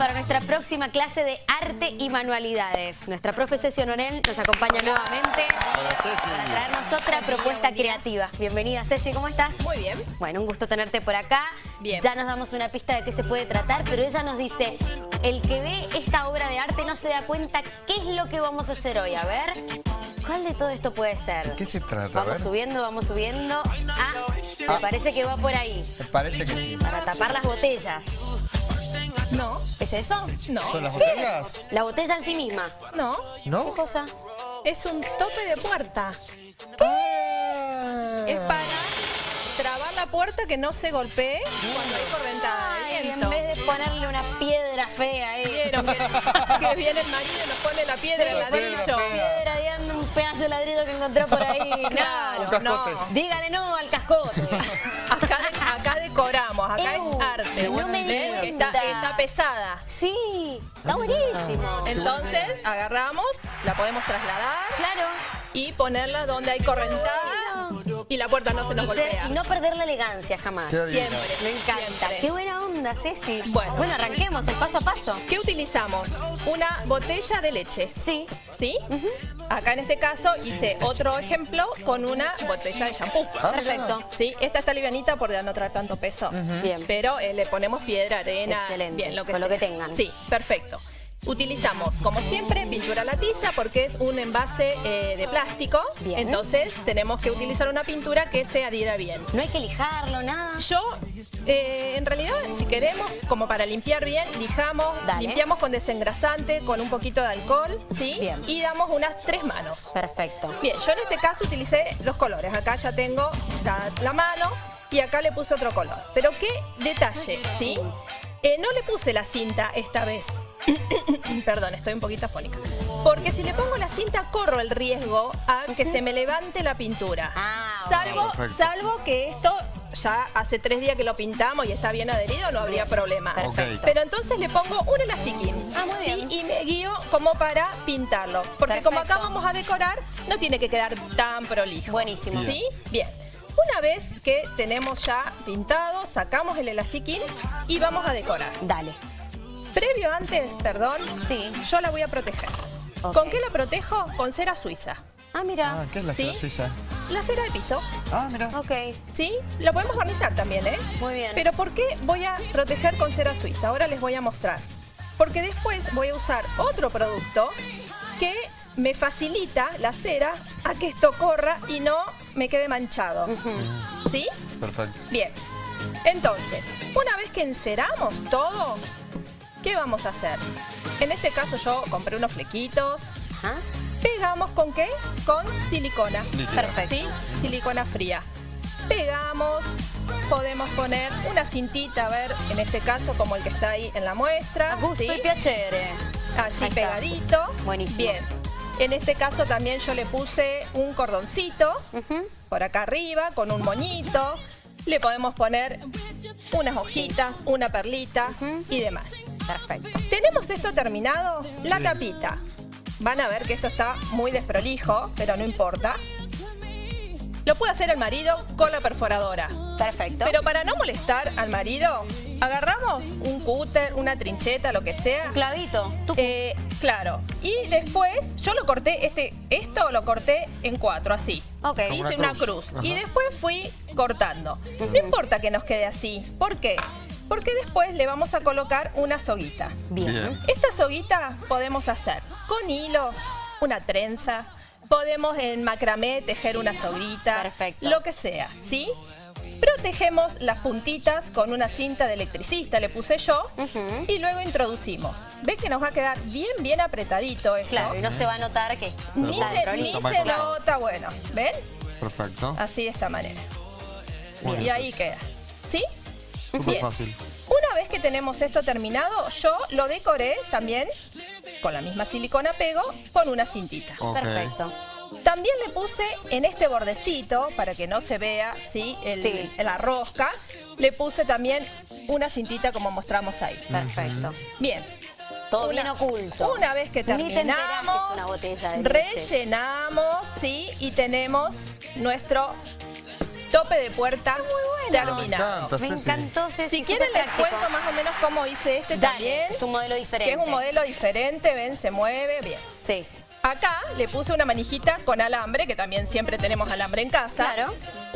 para nuestra próxima clase de arte y manualidades. Nuestra profe Ceci Honorel nos acompaña nuevamente para traernos otra propuesta creativa. Bienvenida Ceci, ¿cómo estás? Muy bien. Bueno, un gusto tenerte por acá. Bien. Ya nos damos una pista de qué se puede tratar, pero ella nos dice, el que ve esta obra de arte no se da cuenta qué es lo que vamos a hacer hoy. A ver, ¿cuál de todo esto puede ser? ¿Qué se trata? A Vamos ver. subiendo, vamos subiendo. Ah, me Ah. parece que va por ahí. Me parece que sí. Para tapar las botellas. No, ¿Es eso? no. ¿Son las botellas? La botella en sí misma. No, ¿No? ¿Qué cosa? es un tope de puerta. Ah. Es para trabar la puerta que no se golpee cuando hay correntada de Ay, en vez de ponerle una piedra fea ahí. Vieron que, que viene el marido y nos pone la piedra en La la piedra ladrillo. Piedra un pedazo de ladrillo que encontró por ahí. Claro, no. cascote. Dígale no al cascote. Decoramos, acá Ew, es arte. no me ¿Ven? digas. Está, está pesada. Sí, está buenísimo. Entonces agarramos, la podemos trasladar Claro. y ponerla donde hay correntada y la puerta no se nos Y, ser- golpea. y no perder la elegancia jamás. Siempre. Me encanta. Siempre. Qué buena onda, Ceci. Bueno. bueno, arranquemos el paso a paso. ¿Qué utilizamos? Una botella de leche. Sí. ¿Sí? Acá en este caso hice otro ejemplo con una botella de shampoo. Ah, Perfecto. Sí, esta está livianita porque no trae tanto peso. Bien. Pero eh, le ponemos piedra, arena, Excelente, bien, lo que con lo que tengan. Sí, perfecto. Utilizamos, como siempre, pintura a la tiza porque es un envase eh, de plástico. Bien. Entonces tenemos que utilizar una pintura que se adhiera bien. No hay que lijarlo, nada. Yo, eh, en realidad, si queremos, como para limpiar bien, lijamos, Dale. limpiamos con desengrasante, con un poquito de alcohol, ¿sí? Bien. Y damos unas tres manos. Perfecto. Bien, yo en este caso utilicé dos colores. Acá ya tengo la, la mano y acá le puse otro color. Pero qué detalle, ¿sí? Eh, no le puse la cinta esta vez. Perdón, estoy un poquito afónica. Porque si le pongo la cinta corro el riesgo a que se me levante la pintura. Ah, salvo, Perfecto. salvo que esto ya hace tres días que lo pintamos y está bien adherido, no habría problema. Perfecto. Pero entonces le pongo un elastiquín. Ah, muy ¿sí? bien. Y me guío como para pintarlo. Porque como acá vamos a decorar, no tiene que quedar tan prolijo. Buenísimo. ¿Sí? Bien. Una vez que tenemos ya pintado, sacamos el elastiquín y vamos a decorar. Dale. Previo antes, perdón, Sí. yo la voy a proteger. ¿Con qué la protejo? Con cera suiza. Ah, mira. Ah, ¿qué es la ¿Sí? cera suiza? La cera de piso, Ah, mira. Ok. ¿sí? La podemos barnizar también, ¿eh? Muy bien. Pero ¿por qué voy a proteger con cera suiza? Ahora les voy a mostrar. Porque después voy a usar otro producto que me facilita la cera a que esto corra y no me quede manchado. ¿Sí? Perfecto. Bien. Entonces, una vez que enceramos todo, ¿qué vamos a hacer? En este caso yo compré unos flequitos. Ajá. Pegamos con qué? Con silicona. Perfecto. ¿Sí? Silicona fría. Pegamos. Podemos poner una cintita, a ver, en este caso como el que está ahí en la muestra. A gusto ¿sí? y piacere. Así Ahí está. pegadito. Buenísimo. Bien. En este caso también yo le puse un cordoncito por acá arriba con un moñito. Le podemos poner unas hojitas, una perlita y demás. Perfecto. Tenemos esto terminado, la Sí. tapita. Van a ver que esto está muy desprolijo, pero no importa. Lo puede hacer el marido con la perforadora. Perfecto. Pero para no molestar al marido, agarramos un cúter, una trincheta, lo que sea. Un clavito. Eh, claro. Y después yo lo corté, este, esto lo corté en cuatro, así. Ok. Como Hice una una cruz. Y después fui cortando. No importa que nos quede así. ¿Por qué? Porque después le vamos a colocar una soguita. Bien. Bien. Esta soguita podemos hacer con hilo, una trenza, podemos en macramé tejer una Perfecto. lo que sea, ¿sí? Protegemos las puntitas con una cinta de electricista, le puse yo, y luego introducimos. ¿Ves que nos va a quedar bien, bien apretadito esto? Claro, y no se va a notar que Ni se, ni se nota, bueno, ¿ven? Perfecto. Así de esta manera. Bueno, y ahí queda, ¿sí? Súper fácil. Una vez que tenemos esto terminado, yo lo decoré también con la misma silicona pego con una cintita. Perfecto. También le puse en este bordecito, para que no se vea ¿sí? El- Sí. la rosca, le puse también una cintita como mostramos ahí. Perfecto. Bien. Todo Una- bien oculto. Una vez que Ni te enterás que terminamos, es una botella de leche. rellenamos, ¿sí? Y tenemos nuestro tope de puerta Me terminado. encanta, Me encantó, Ceci, Si quieren les práctico. cuento más o menos cómo hice este Dale, también. es un modelo diferente. Que es un modelo diferente, ven, se mueve, bien. Sí. Acá le puse una manijita con alambre, que también siempre tenemos alambre en casa. Claro.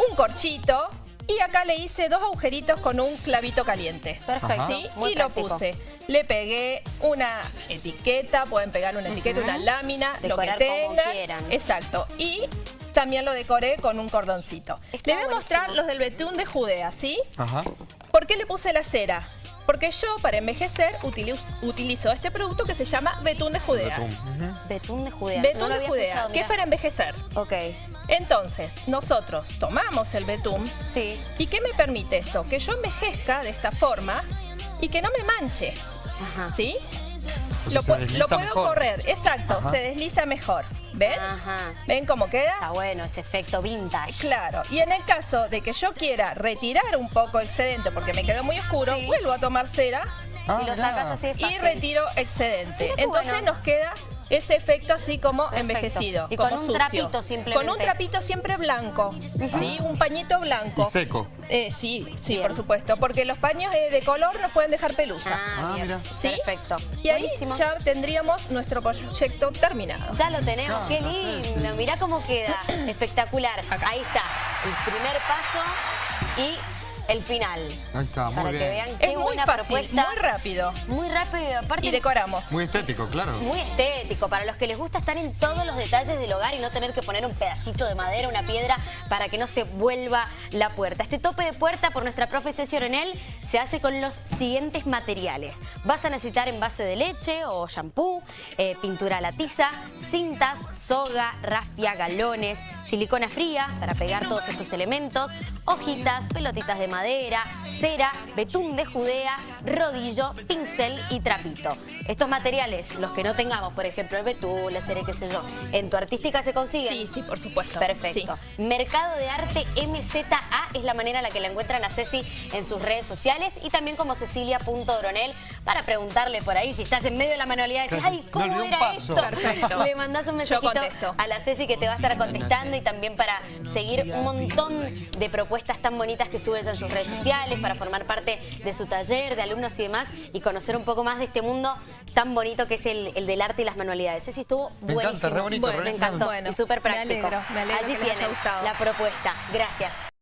Un corchito. Y acá le hice dos agujeritos con un clavito caliente. Perfecto. Ajá. ¿Sí? Muy y lo puse. Le pegué una etiqueta, pueden pegar una etiqueta, una lámina, Decorar lo que como tengan. quieran. Exacto. Y también lo decoré con un cordoncito. Está le voy a mostrar buenísimo. los del betún de Judea, ¿sí? Ajá. ¿Por qué le puse la cera? Porque yo, para envejecer, utilizo, utilizo este producto que se llama betún de Judea. Betún. Betún de Judea. Betún no lo de Judea, que es para envejecer. Ok, Entonces, nosotros tomamos el betún sí. ¿Y qué me permite esto? Que yo envejezca de esta forma y que no me manche, Ajá. ¿sí? Lo, lo puedo mejor. correr, exacto, Ajá. se desliza mejor. ¿Ven? Ajá. ¿Ven cómo queda? Está bueno ese efecto vintage. Claro, y en el caso de que yo quiera retirar un poco excedente porque me quedó muy oscuro, Sí. vuelvo a tomar cera Ah, y lo mirá. sacas así de y retiro excedente. Entonces bueno. nos queda ese efecto así como Perfecto. envejecido. Y como con un sucio. trapito simplemente. Con un trapito siempre blanco, ¿sí? Un pañito blanco. Y seco. Eh, sí, sí, Bien. por supuesto, porque los paños eh, de color nos pueden dejar pelusa. Ah, Ah, mira. ¿Sí? Perfecto. y ahí Buenísimo. ya tendríamos nuestro proyecto terminado. Ya lo tenemos, Me qué lindo. sí. Mirá cómo queda. Espectacular. Acá. Ahí está. El primer paso y el final. Ahí está, muy Para bien. que vean qué Es muy buena fácil, propuesta. muy rápido. Muy rápido y aparte Y decoramos. Muy estético, claro. muy estético. Para los que les gusta estar en todos los detalles del hogar y no tener que poner un pedacito de madera, una piedra, para que no se vuelva la puerta. Este tope de puerta por nuestra profe Ceci Orenel se hace con los siguientes materiales. Vas a necesitar envase de leche o shampoo, eh, pintura a la tiza, cintas, soga, rafia, galones, silicona fría para pegar todos estos elementos, hojitas, pelotitas de madera, cera, betún de judea, rodillo, pincel y trapito. Estos materiales, los que no tengamos, por ejemplo, el betún, la cera, qué sé yo, en tu artística se consiguen. Sí, sí, por supuesto. Perfecto. Mercado de Arte MZA es la manera en la que la encuentran a Ceci en sus redes sociales y también como cecilia.oronel para preguntarle por ahí si estás en medio de la manualidad y decís, ay, ¿cómo era paso". esto? Perfecto. Le mandás un mensajito a la Ceci que te va a estar contestando y también para seguir un montón de propuestas tan bonitas que sube ella en sus redes sociales, para formar parte de su taller, de alumnos y demás y conocer un poco más de este mundo tan bonito que es el, el del arte y las manualidades. Ceci estuvo Me encanta, buenísimo. re bonito, Bueno, re me encantó Bueno, y súper me práctico. alegro, me alegro Allí que les haya tienen gustado. la propuesta. Gracias.